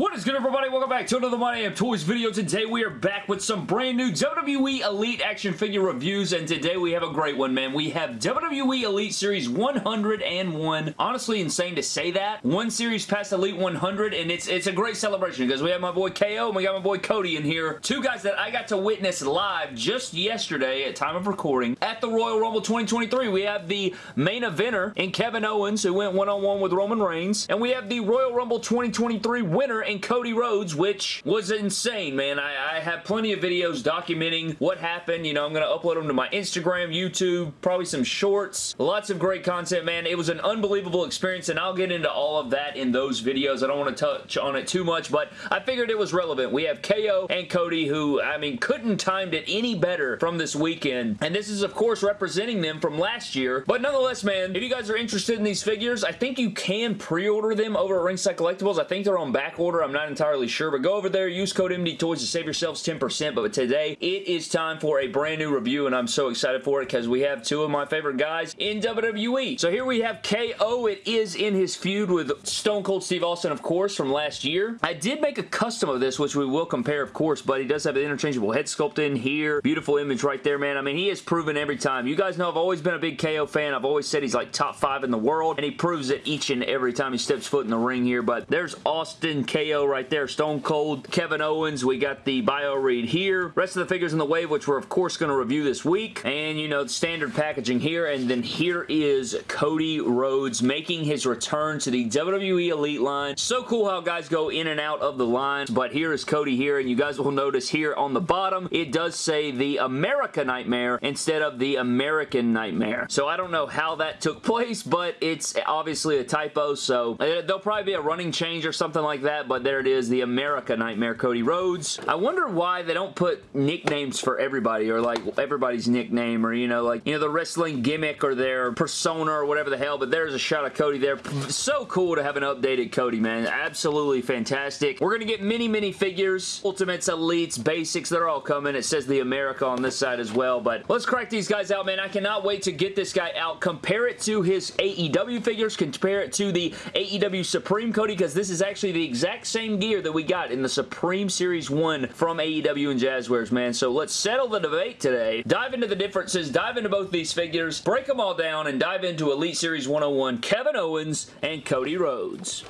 What is good everybody? Welcome back to another My Damn Toys video. Today we are back with some brand new WWE Elite action figure reviews and today we have a great one man. We have WWE Elite Series 101. Honestly insane to say that. One series past Elite 100 and it's it's a great celebration because we have my boy KO and we got my boy Cody in here. Two guys that I got to witness live just yesterday at time of recording at the Royal Rumble 2023. We have the main eventer in Kevin Owens who went one-on-one -on -one with Roman Reigns and we have the Royal Rumble 2023 winner and Cody Rhodes, which was insane, man. I, I have plenty of videos documenting what happened. You know, I'm going to upload them to my Instagram, YouTube, probably some shorts. Lots of great content, man. It was an unbelievable experience, and I'll get into all of that in those videos. I don't want to touch on it too much, but I figured it was relevant. We have KO and Cody, who, I mean, couldn't timed it any better from this weekend, and this is, of course, representing them from last year, but nonetheless, man, if you guys are interested in these figures, I think you can pre-order them over at Ringside Collectibles. I think they're on back order I'm not entirely sure, but go over there, use code MD Toys to save yourselves 10%. But today, it is time for a brand new review, and I'm so excited for it because we have two of my favorite guys in WWE. So here we have KO. It is in his feud with Stone Cold Steve Austin, of course, from last year. I did make a custom of this, which we will compare, of course, but he does have an interchangeable head sculpt in here. Beautiful image right there, man. I mean, he has proven every time. You guys know I've always been a big KO fan. I've always said he's like top five in the world, and he proves it each and every time he steps foot in the ring here, but there's Austin KO Right there. Stone Cold, Kevin Owens. We got the bio read here. Rest of the figures in the wave, which we're of course going to review this week. And, you know, standard packaging here. And then here is Cody Rhodes making his return to the WWE Elite line. So cool how guys go in and out of the line. But here is Cody here. And you guys will notice here on the bottom, it does say the America Nightmare instead of the American Nightmare. So I don't know how that took place, but it's obviously a typo. So uh, there'll probably be a running change or something like that but there it is, the America Nightmare Cody Rhodes. I wonder why they don't put nicknames for everybody or like everybody's nickname or, you know, like, you know, the wrestling gimmick or their persona or whatever the hell, but there's a shot of Cody there. So cool to have an updated Cody, man. Absolutely fantastic. We're going to get many, many figures. Ultimates, Elites, Basics, they're all coming. It says the America on this side as well, but let's crack these guys out, man. I cannot wait to get this guy out. Compare it to his AEW figures. Compare it to the AEW Supreme Cody because this is actually the exact exact same gear that we got in the Supreme Series 1 from AEW and Jazwares, man. So let's settle the debate today, dive into the differences, dive into both these figures, break them all down, and dive into Elite Series 101 Kevin Owens and Cody Rhodes.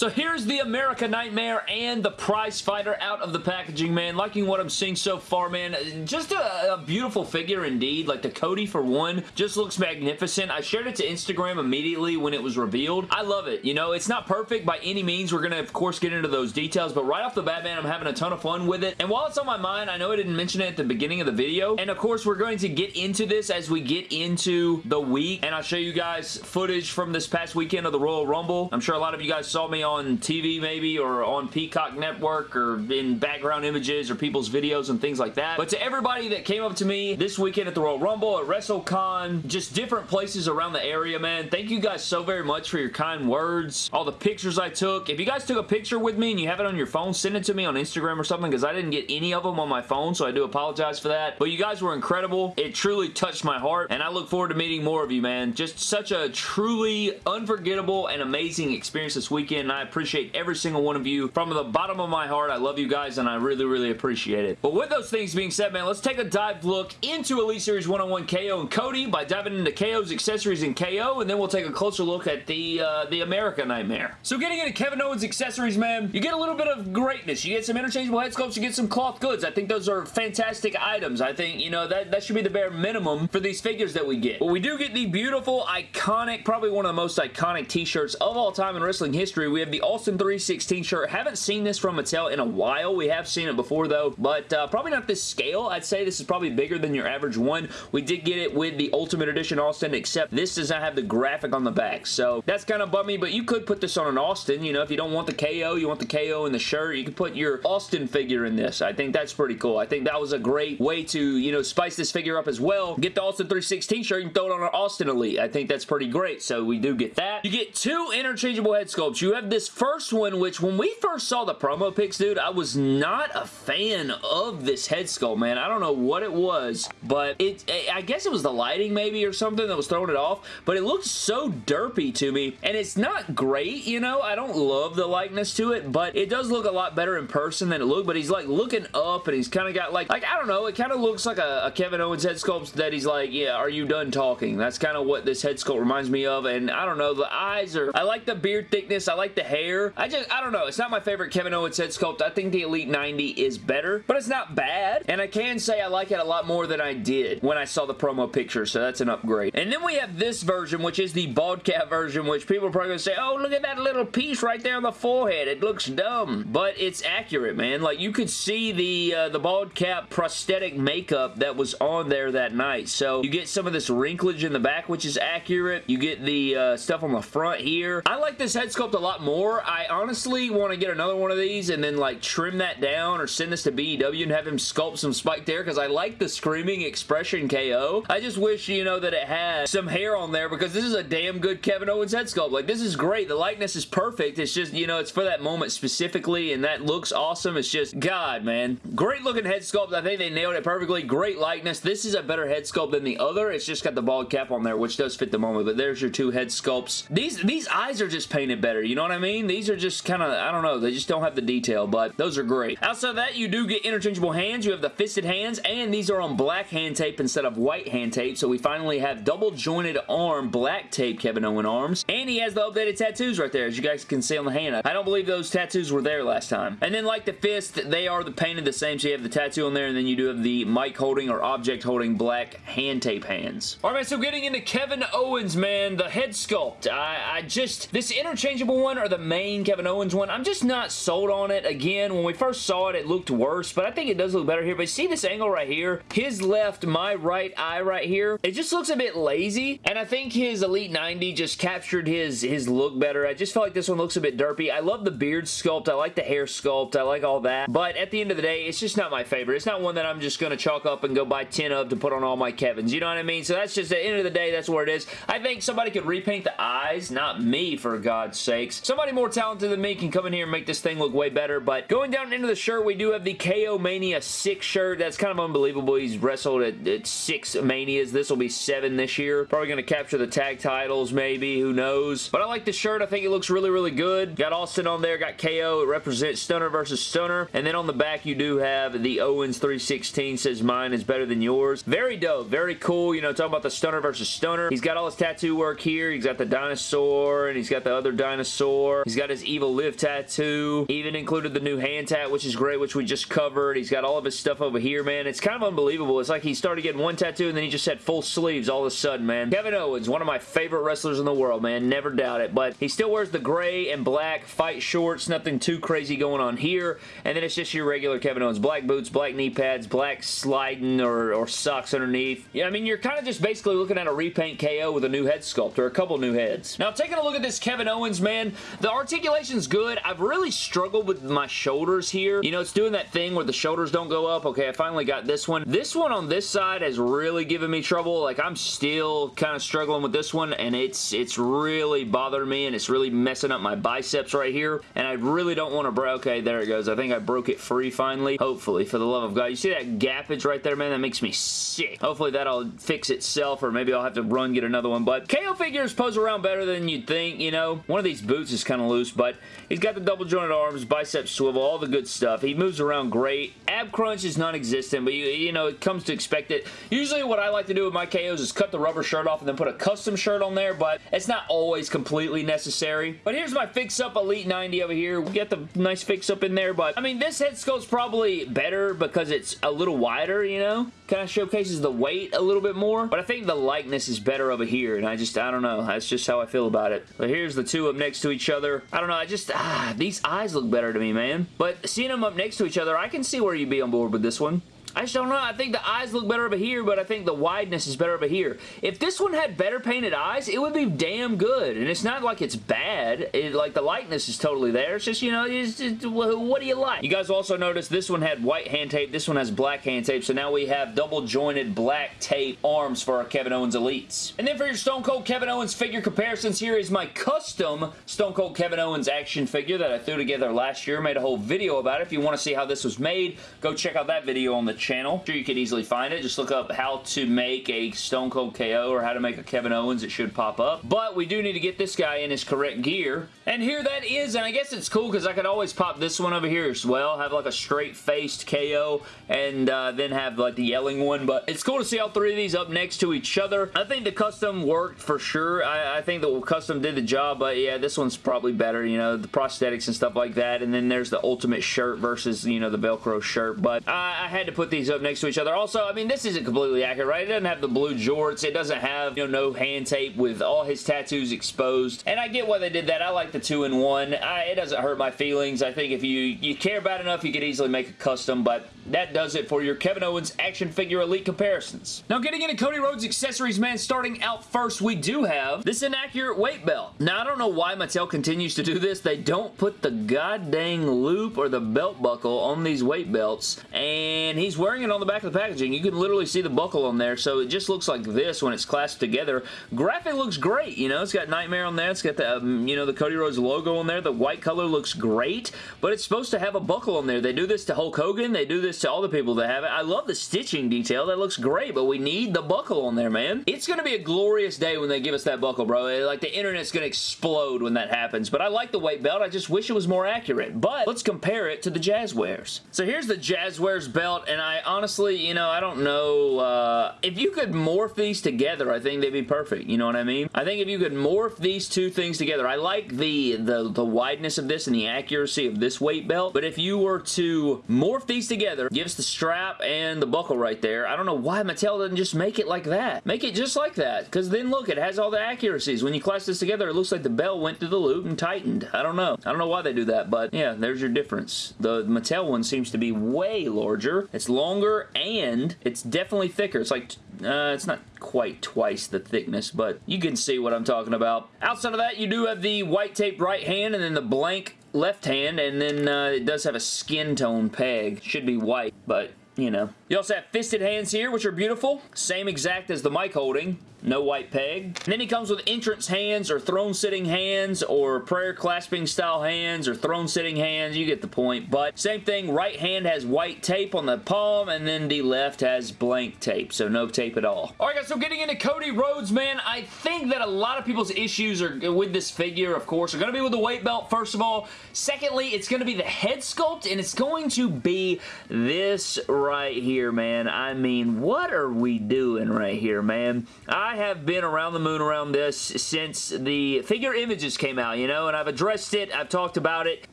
So here's the America Nightmare and the Prize Fighter out of the packaging, man. Liking what I'm seeing so far, man. Just a, a, beautiful figure indeed. Like the Cody for one just looks magnificent. I shared it to Instagram immediately when it was revealed. I love it. You know, it's not perfect by any means. We're going to, of course, get into those details, but right off the bat, man, I'm having a ton of fun with it. And while it's on my mind, I know I didn't mention it at the beginning of the video, and of course, we're going to get into this as we get into the week, and I'll show you guys footage from this past weekend of the Royal Rumble. I'm sure a lot of you guys saw me on on TV maybe or on Peacock Network or in background images or people's videos and things like that. But to everybody that came up to me this weekend at the Royal Rumble, at WrestleCon, just different places around the area, man, thank you guys so very much for your kind words, all the pictures I took. If you guys took a picture with me and you have it on your phone, send it to me on Instagram or something because I didn't get any of them on my phone, so I do apologize for that. But you guys were incredible. It truly touched my heart, and I look forward to meeting more of you, man. Just such a truly unforgettable and amazing experience this weekend, I appreciate every single one of you from the bottom of my heart. I love you guys, and I really, really appreciate it. But with those things being said, man, let's take a dive look into Elite Series 101 KO and Cody by diving into KO's accessories and KO, and then we'll take a closer look at the, uh, the America Nightmare. So getting into Kevin Owens accessories, man, you get a little bit of greatness. You get some interchangeable head sculpts, you get some cloth goods. I think those are fantastic items. I think, you know, that, that should be the bare minimum for these figures that we get. But we do get the beautiful, iconic, probably one of the most iconic t-shirts of all time in wrestling history. We have the Austin 316 shirt. Haven't seen this from Mattel in a while. We have seen it before though, but uh, probably not this scale. I'd say this is probably bigger than your average one. We did get it with the Ultimate Edition Austin, except this does not have the graphic on the back, so that's kind of bummy, but you could put this on an Austin. You know, if you don't want the KO, you want the KO in the shirt, you could put your Austin figure in this. I think that's pretty cool. I think that was a great way to, you know, spice this figure up as well. Get the Austin 316 shirt and throw it on an Austin Elite. I think that's pretty great, so we do get that. You get two interchangeable head sculpts. You have this first one, which when we first saw the promo pics, dude, I was not a fan of this head sculpt, man. I don't know what it was, but it, I guess it was the lighting maybe or something that was throwing it off, but it looked so derpy to me, and it's not great, you know? I don't love the likeness to it, but it does look a lot better in person than it looked, but he's like looking up, and he's kind of got like, like, I don't know, it kind of looks like a, a Kevin Owens head sculpt that he's like, yeah, are you done talking? That's kind of what this head sculpt reminds me of, and I don't know, the eyes are, I like the beard thickness, I like the hair, I just, I don't know, it's not my favorite Kevin Owens head sculpt, I think the Elite 90 is better, but it's not bad, and I can say I like it a lot more than I did when I saw the promo picture, so that's an upgrade. And then we have this version, which is the bald cap version, which people are probably going to say, oh, look at that little piece right there on the forehead, it looks dumb, but it's accurate, man. Like, you could see the, uh, the bald cap prosthetic makeup that was on there that night, so you get some of this wrinklage in the back, which is accurate. You get the uh, stuff on the front here. I like this head sculpt a lot more. I honestly want to get another one of these and then, like, trim that down or send this to BEW and have him sculpt some spike there because I like the screaming expression KO. I just wish, you know, that it had some hair on there because this is a damn good Kevin Owens head sculpt. Like, this is great. The likeness is perfect. It's just, you know, it's for that moment specifically and that looks awesome. It's just, God, man. Great looking head sculpt. I think they nailed it perfectly. Great likeness. This is a better head sculpt than the other. It's just got the bald cap on there, which does fit the moment, but there's your two head sculpts. These, these eyes are just painted better. You know what I mean? These are just kind of, I don't know. They just don't have the detail, but those are great. Outside of that, you do get interchangeable hands. You have the fisted hands, and these are on black hand tape instead of white hand tape, so we finally have double jointed arm black tape Kevin Owen arms, and he has the updated tattoos right there, as you guys can see on the hand. I don't believe those tattoos were there last time. And then like the fist, they are the painted the same, so you have the tattoo on there, and then you do have the mic holding or object holding black hand tape hands. Alright, so getting into Kevin Owens, man, the head sculpt. I, I just, this interchangeable one or the main Kevin Owens one, I'm just not sold on it. Again, when we first saw it, it looked worse, but I think it does look better here. But see this angle right here? His left, my right eye right here, it just looks a bit lazy, and I think his Elite 90 just captured his, his look better. I just feel like this one looks a bit derpy. I love the beard sculpt. I like the hair sculpt. I like all that, but at the end of the day, it's just not my favorite. It's not one that I'm just going to chalk up and go buy 10 of to put on all my Kevins. You know what I mean? So that's just, at the end of the day, that's where it is. I think somebody could repaint the eyes, not me, for God's sakes. Somebody more talented than me can come in here and make this thing look way better, but going down into the shirt, we do have the KO Mania 6 shirt. That's kind of unbelievable. He's wrestled at, at 6 Manias. This will be 7 this year. Probably going to capture the tag titles, maybe. Who knows? But I like the shirt. I think it looks really, really good. Got Austin on there. Got KO. It represents Stunner versus Stunner. And then on the back, you do have the Owens 316 says mine is better than yours. Very dope. Very cool. You know, talking about the Stunner versus Stunner. He's got all his tattoo work here. He's got the dinosaur and he's got the other dinosaur. He's got his Evil Live tattoo. Even included the new hand tat, which is great, which we just covered. He's got all of his stuff over here, man. It's kind of unbelievable. It's like he started getting one tattoo and then he just had full sleeves all of a sudden, man. Kevin Owens, one of my favorite wrestlers in the world, man. Never doubt it. But he still wears the gray and black fight shorts. Nothing too crazy going on here. And then it's just your regular Kevin Owens. Black boots, black knee pads, black sliding or, or socks underneath. Yeah, I mean, you're kind of just basically looking at a repaint KO with a new head sculpt or a couple new heads. Now, taking a look at this Kevin Owens, man, the articulation's good. I've really struggled with my shoulders here. You know, it's doing that thing where the shoulders don't go up. Okay, I finally got this one. This one on this side has really given me trouble. Like, I'm still kind of struggling with this one, and it's it's really bothering me, and it's really messing up my biceps right here, and I really don't want to break. Okay, there it goes. I think I broke it free finally. Hopefully, for the love of God. You see that gappage right there, man? That makes me sick. Hopefully, that'll fix itself, or maybe I'll have to run get another one, but KO figures pose around better than you'd think, you know? One of these boots is kind of loose, but he's got the double jointed arms, biceps swivel, all the good stuff. He moves around great. Ab crunch is non-existent, but you, you know, it comes to expect it. Usually what I like to do with my KOs is cut the rubber shirt off and then put a custom shirt on there, but it's not always completely necessary. But here's my fix-up Elite 90 over here. We get the nice fix-up in there, but I mean, this head sculpt's probably better because it's a little wider, you know? Kind of showcases the weight a little bit more, but I think the likeness is better over here, and I just, I don't know. That's just how I feel about it. But here's the two up next to each other. I don't know. I just, ah, these eyes look better to me, man. But seeing them up next to each other, I can see where you'd be on board with this one. I just don't know. I think the eyes look better over here, but I think the wideness is better over here. If this one had better painted eyes, it would be damn good. And it's not like it's bad. It, like, the likeness is totally there. It's just, you know, just, what do you like? You guys also notice this one had white hand tape. This one has black hand tape. So now we have double jointed black tape arms for our Kevin Owens Elites. And then for your Stone Cold Kevin Owens figure comparisons, here is my custom Stone Cold Kevin Owens action figure that I threw together last year. Made a whole video about it. If you want to see how this was made, go check out that video on the channel. I'm sure you could easily find it. Just look up how to make a Stone Cold KO or how to make a Kevin Owens. It should pop up. But we do need to get this guy in his correct gear. And here that is, and I guess it's cool because I could always pop this one over here as well. Have like a straight-faced KO and uh, then have like the yelling one. But it's cool to see all three of these up next to each other. I think the custom worked for sure. I, I think the custom did the job, but yeah, this one's probably better, you know, the prosthetics and stuff like that. And then there's the ultimate shirt versus, you know, the Velcro shirt. But I, I had to put these up next to each other. Also, I mean, this isn't completely accurate, right? It doesn't have the blue jorts. It doesn't have, you know, no hand tape with all his tattoos exposed. And I get why they did that. I like the two-in-one. It doesn't hurt my feelings. I think if you, you care about enough, you could easily make a custom, but that does it for your Kevin Owens action figure elite comparisons. Now getting into Cody Rhodes accessories, man, starting out first, we do have this inaccurate weight belt. Now, I don't know why Mattel continues to do this. They don't put the goddamn loop or the belt buckle on these weight belts, and he's wearing it on the back of the packaging. You can literally see the buckle on there, so it just looks like this when it's clasped together. Graphic looks great, you know, it's got Nightmare on there, it's got the, um, you know, the Cody Rhodes logo on there, the white color looks great, but it's supposed to have a buckle on there. They do this to Hulk Hogan, they do this to all the people that have it. I love the stitching detail. That looks great, but we need the buckle on there, man. It's going to be a glorious day when they give us that buckle, bro. Like, the internet's going to explode when that happens, but I like the weight belt. I just wish it was more accurate, but let's compare it to the Jazwares. So here's the Jazwares belt, and I honestly, you know, I don't know. Uh, if you could morph these together, I think they'd be perfect. You know what I mean? I think if you could morph these two things together, I like the, the, the wideness of this and the accuracy of this weight belt, but if you were to morph these together, give us the strap and the buckle right there. I don't know why Mattel doesn't just make it like that. Make it just like that, because then look, it has all the accuracies. When you clasp this together, it looks like the bell went through the loop and tightened. I don't know. I don't know why they do that, but yeah, there's your difference. The Mattel one seems to be way larger. It's longer and it's definitely thicker. It's like, uh, it's not quite twice the thickness, but you can see what I'm talking about. Outside of that, you do have the white tape right hand and then the blank left hand, and then uh, it does have a skin tone peg. Should be white, but you know. You also have fisted hands here, which are beautiful. Same exact as the mic holding no white peg. And then he comes with entrance hands or throne sitting hands or prayer clasping style hands or throne sitting hands. You get the point. But same thing, right hand has white tape on the palm and then the left has blank tape. So no tape at all. Alright guys, so getting into Cody Rhodes, man, I think that a lot of people's issues are with this figure, of course, are going to be with the weight belt, first of all. Secondly, it's going to be the head sculpt and it's going to be this right here, man. I mean, what are we doing right here, man? I I have been around the moon around this since the figure images came out, you know, and I've addressed it. I've talked about it.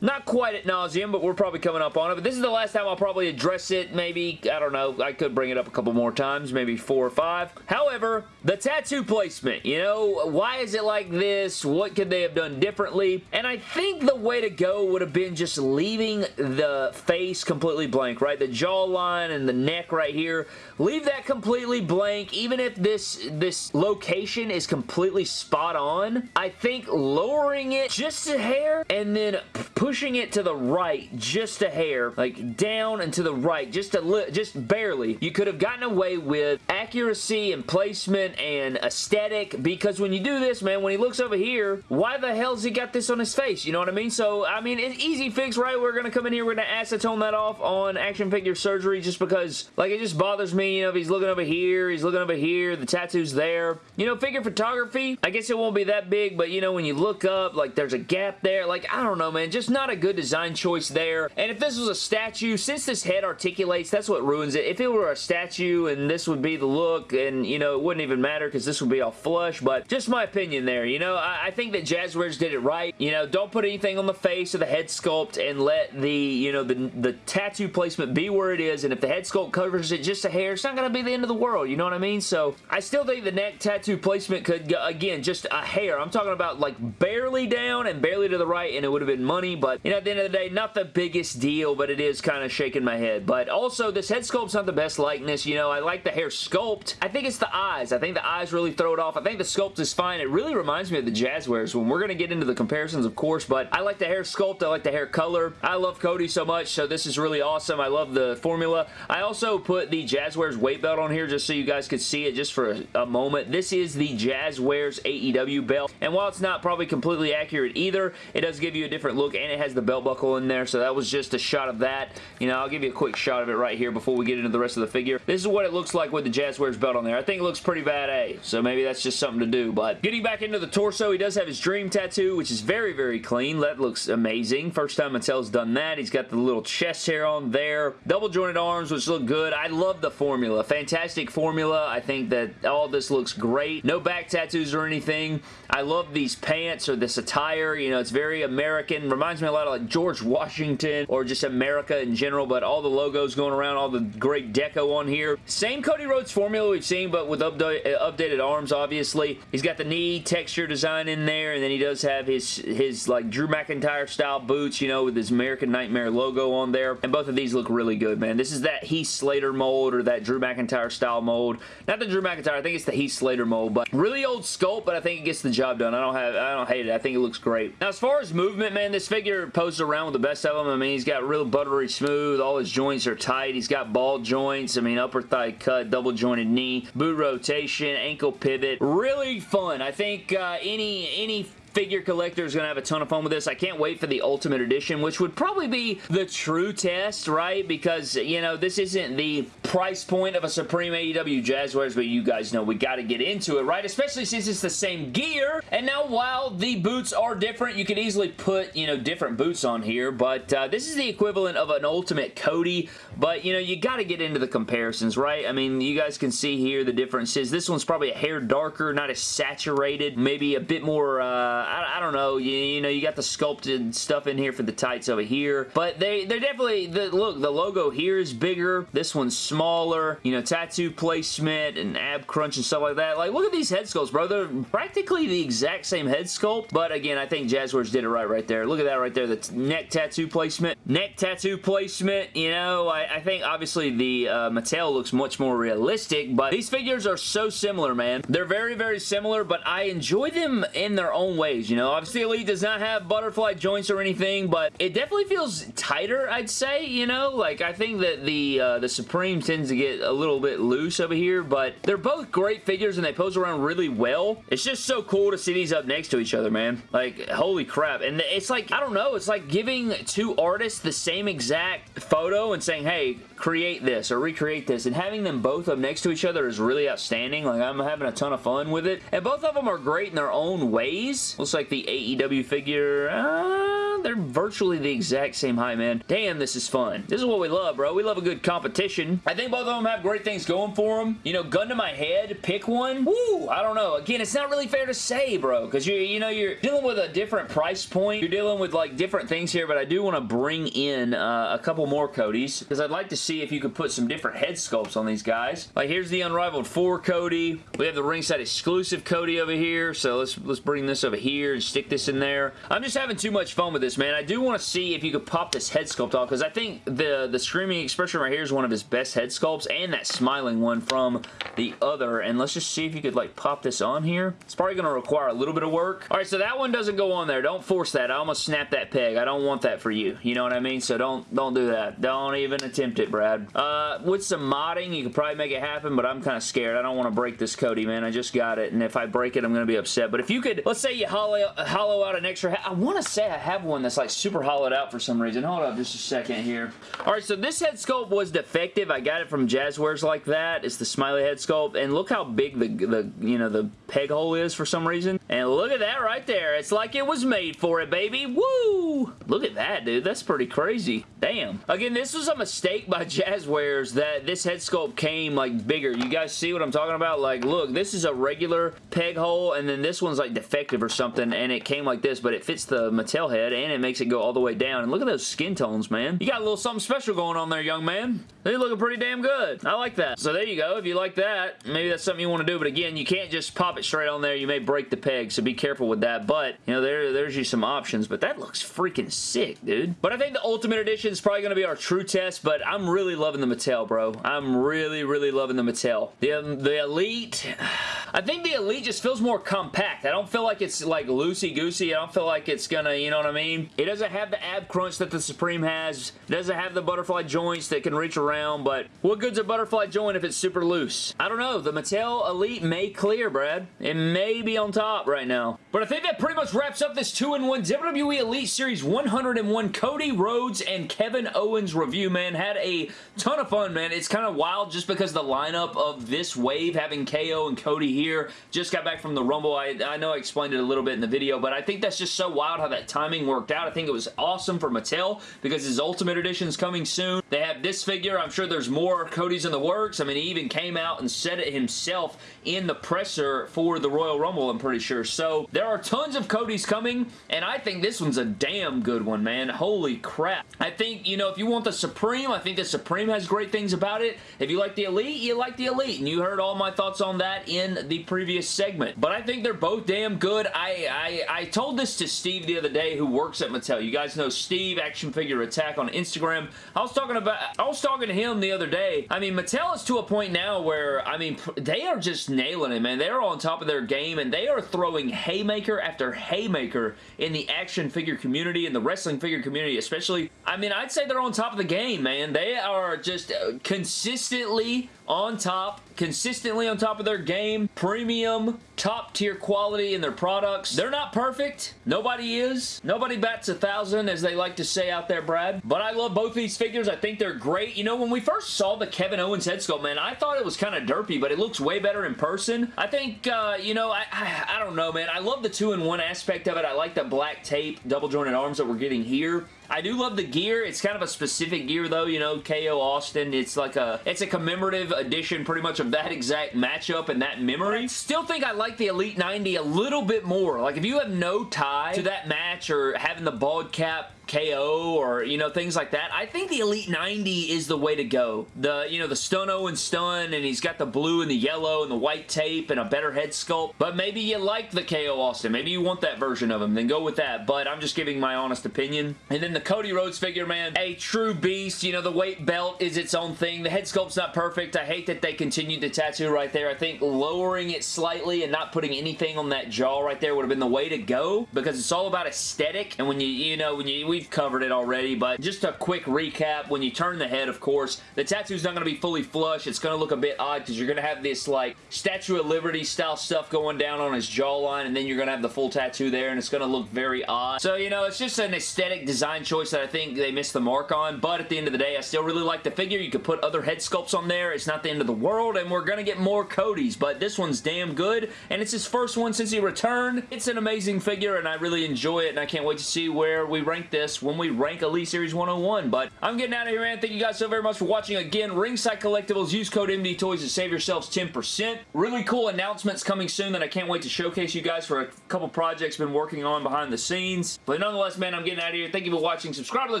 Not quite at nauseum, but we're probably coming up on it. But this is the last time I'll probably address it. Maybe, I don't know, I could bring it up a couple more times, maybe four or five. However, the tattoo placement, you know, why is it like this? What could they have done differently? And I think the way to go would have been just leaving the face completely blank, right? The jawline and the neck right here. Leave that completely blank, even if this, this location is completely spot on. I think lowering it just a hair and then pushing it to the right just a hair, like down and to the right, just a little, just barely, you could have gotten away with accuracy and placement and aesthetic because when you do this, man, when he looks over here, why the hell's he got this on his face? You know what I mean? So, I mean, it's easy fix, right? We're going to come in here, we're going to acetone that off on action figure surgery just because, like, it just bothers me, you know, if he's looking over here, he's looking over here, the tattoo's there, there. You know, figure photography, I guess it won't be that big, but you know, when you look up, like there's a gap there. Like, I don't know, man. Just not a good design choice there. And if this was a statue, since this head articulates, that's what ruins it. If it were a statue and this would be the look and, you know, it wouldn't even matter because this would be all flush, but just my opinion there, you know? I, I think that Jazwares did it right. You know, don't put anything on the face of the head sculpt and let the, you know, the, the tattoo placement be where it is, and if the head sculpt covers it just a hair, it's not going to be the end of the world, you know what I mean? So I still think the neck tattoo placement could, go, again, just a hair. I'm talking about like barely down and barely to the right and it would have been money, but you know, at the end of the day, not the biggest deal, but it is kind of shaking my head. But also, this head sculpt's not the best likeness, you know, I like the hair sculpt. I think it's the eyes. I think the eyes really throw it off. I think the sculpt is fine. It really reminds me of the Jazwares when we're going to get into the comparisons, of course, but I like the hair sculpt. I like the hair color. I love Cody so much, so this is really awesome. I love the formula. I also put the Jazwares weight belt on here just so you guys could see it just for a, a moment. This is the Jazwares AEW belt, and while it's not probably completely accurate either, it does give you a different look, and it has the belt buckle in there, so that was just a shot of that. You know, I'll give you a quick shot of it right here before we get into the rest of the figure. This is what it looks like with the Jazwares belt on there. I think it looks pretty bad A, so maybe that's just something to do, but getting back into the torso, he does have his dream tattoo, which is very, very clean. That looks amazing. First time Mattel's done that. He's got the little chest hair on there. Double jointed arms, which look good. I love the formula. Fantastic formula. I think that all this looks great. No back tattoos or anything. I love these pants or this attire. You know, it's very American. Reminds me a lot of like George Washington or just America in general, but all the logos going around, all the great deco on here. Same Cody Rhodes formula we've seen, but with uh, updated arms, obviously. He's got the knee texture design in there, and then he does have his, his like Drew McIntyre style boots, you know, with his American Nightmare logo on there, and both of these look really good, man. This is that Heath Slater mold or that Drew McIntyre style mold. Not the Drew McIntyre, I think it's the Heath Slater mold, but really old sculpt, but I think it gets the job done. I don't have, I don't hate it. I think it looks great. Now, as far as movement, man, this figure poses around with the best of them. I mean, he's got real buttery smooth. All his joints are tight. He's got ball joints. I mean, upper thigh cut, double jointed knee, boot rotation, ankle pivot. Really fun. I think uh, any any figure collector is going to have a ton of fun with this. I can't wait for the Ultimate Edition, which would probably be the true test, right? Because, you know, this isn't the price point of a Supreme AEW Jazwares, but you guys know we got to get into it, right? Especially since it's the same gear. And now, while the boots are different, you could easily put, you know, different boots on here, but uh, this is the equivalent of an Ultimate Cody, but, you know, you got to get into the comparisons, right? I mean, you guys can see here the differences. This one's probably a hair darker, not as saturated, maybe a bit more, uh, I, I, don't know. You, you, know, you got the sculpted stuff in here for the tights over here. But they, they're definitely, the, look, the logo here is bigger. This one's smaller. Smaller, you know, tattoo placement and ab crunch and stuff like that. Like, look at these head sculpts, bro. They're practically the exact same head sculpt. But again, I think Jazwares did it right right there. Look at that right there. The neck tattoo placement. Neck tattoo placement, you know, I, I think obviously the uh, Mattel looks much more realistic. But these figures are so similar, man. They're very, very similar, but I enjoy them in their own ways you know. Obviously, Elite does not have butterfly joints or anything, but it definitely feels tighter, I'd say, you know. Like, I think that the, uh, the Supreme tends to get a little bit loose over here, but they're both great figures and they pose around really well. It's just so cool to see these up next to each other, man. Like, holy crap. And it's like, I don't know, it's like giving two artists the same exact photo and saying, hey, create this or recreate this, and having them both up next to each other is really outstanding. Like, I'm having a ton of fun with it. And both of them are great in their own ways. Looks like the AEW figure. Uh, they're virtually the exact same height, man. Damn, this is fun. This is what we love, bro. We love a good competition. I think both of them have great things going for them. You know, gun to my head, pick one. Woo, I don't know. Again, it's not really fair to say, bro, because you you know, you're dealing with a different price point. You're dealing with, like, different things here, but I do want to bring in uh, a couple more Codys because I'd like to see if you could put some different head sculpts on these guys. Like, here's the Unrivaled 4 Cody. We have the ringside exclusive Cody over here, so let's, let's bring this over here and stick this in there. I'm just having too much fun with this, man. I do want to see if you could pop this head sculpt off because I think the, the Screaming Expression right here is one of his best head sculpts and that smiling one from the other. And let's just see if you could like pop this on here. It's probably going to require a little bit of work. All right, so that one doesn't go on there. Don't force that. I almost snapped that peg. I don't want that for you. You know what I mean? So don't, don't do that. Don't even attempt it, Brad. Uh, with some modding, you could probably make it happen, but I'm kind of scared. I don't want to break this Cody, man. I just got it, and if I break it, I'm going to be upset. But if you could, let's say you hollow, hollow out an extra... I want to say I have one that's like super hollowed out for some reason. Hold up just a second here. Alright, so this head sculpt was defective. I got it from Jazwares like that. It's the smiley head sculpt and look how big the, the you know, the peg hole is for some reason. And look at that right there. It's like it was made for it, baby. Woo! Look at that, dude. That's pretty crazy. Damn. Again, this was a mistake by Jazwares that this head sculpt came, like, bigger. You guys see what I'm talking about? Like, look, this is a regular peg hole, and then this one's, like, defective or something, and it came like this, but it fits the Mattel head, and it makes it go all the way down. And look at those skin tones, man. You got a little something special going on there, young man. They're looking pretty damn good. I like that. So there you go. If you like that, maybe that's something you want to do, but again, you can't just pop it straight on there. You may break the peg, so be careful with that, but, you know, there, there's you some options, but that looks freaking sick, dude. But I think the Ultimate Edition is probably going to be our true test, but I'm really loving the Mattel, bro. I'm really, really loving the Mattel. The, um, the Elite... I think the Elite just feels more compact. I don't feel like it's like loosey-goosey. I don't feel like it's gonna, you know what I mean? It doesn't have the ab crunch that the Supreme has. It doesn't have the butterfly joints that can reach around, but what good's a butterfly joint if it's super loose? I don't know. The Mattel Elite may clear, Brad. It may be on top right now. But I think that pretty much wraps up this 2-in-1 WWE Elite Series 101 Cody Rhodes and Kevin Owens review, man. Had a ton of fun, man. It's kind of wild just because the lineup of this wave having KO and Cody here. Just got back from the Rumble. I, I know I explained it a little bit in the video, but I think that's just so wild how that timing worked out. I think it was awesome for Mattel because his Ultimate Edition is coming soon. They have this figure. I'm sure there's more Cody's in the works. I mean, he even came out and said it himself in the presser for the Royal Rumble, I'm pretty sure. So there are tons of Cody's coming, and I think this one's a damn good one, man. Holy crap. I think, you know, if you want the Supreme, I think the Supreme has great things about it. If you like the Elite, you like the Elite, and you heard all my thoughts on that in the previous segment. But I think they're both damn good. I, I, I told this to Steve the other day who works at Mattel. You guys know Steve, Action Figure Attack on Instagram. I was talking about, I was talking to him the other day. I mean, Mattel is to a point now where, I mean, they are just nailing it, man. They're on top of their game, and they are throwing haymaker after haymaker in the action figure community, in the wrestling figure community, especially. I mean, I'd say they're on top of the game, man. They are just uh, consistently on top, consistently on top of their game, premium, top tier quality in their products. They're not perfect. Nobody is. Nobody bats a thousand, as they like to say out there, Brad. But I love both these figures. I think they're great. You know, when we first saw the Kevin Owens head sculpt, man, I thought it was kind of derpy, but it looks way better in person. I think, uh, you know, I, I, I don't know, man. I love the two-in-one aspect of it. I like the black tape, double jointed arms that we're getting here. I do love the gear. It's kind of a specific gear though, you know, KO Austin. It's like a, it's a commemorative edition pretty much of that exact matchup and that memory. Still think I like the Elite 90 a little bit more. Like if you have no tie to that match or having the bald cap KO or, you know, things like that. I think the Elite 90 is the way to go. The, you know, the Stun Owen Stun and he's got the blue and the yellow and the white tape and a better head sculpt. But maybe you like the KO Austin. Maybe you want that version of him. Then go with that. But I'm just giving my honest opinion. And then the Cody Rhodes figure, man, a true beast. You know, the weight belt is its own thing. The head sculpt's not perfect. I hate that they continued the tattoo right there. I think lowering it slightly and not putting anything on that jaw right there would have been the way to go because it's all about aesthetic. And when you, you know, when you, we've covered it already, but just a quick recap. When you turn the head, of course, the tattoo's not going to be fully flush. It's going to look a bit odd because you're going to have this, like, Statue of Liberty style stuff going down on his jawline, and then you're going to have the full tattoo there, and it's going to look very odd. So, you know, it's just an aesthetic design choice that I think they missed the mark on, but at the end of the day, I still really like the figure. You could put other head sculpts on there. It's not the end of the world, and we're going to get more Cody's, but this one's damn good, and it's his first one since he returned. It's an amazing figure, and I really enjoy it, and I can't wait to see where we rank this when we rank Elite Series 101, but I'm getting out of here, man. Thank you guys so very much for watching. Again, Ringside Collectibles, use code MD Toys to save yourselves 10%. Really cool announcements coming soon that I can't wait to showcase you guys for a couple projects been working on behind the scenes. But nonetheless, man, I'm getting out of here. Thank you for watching. Subscribe to the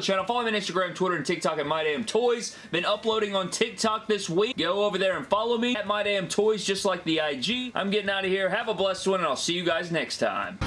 channel. Follow me on Instagram, Twitter, and TikTok at MyDamnToys. Been uploading on TikTok this week. Go over there and follow me at MyDamnToys, just like the IG. I'm getting out of here. Have a blessed one, and I'll see you guys next time.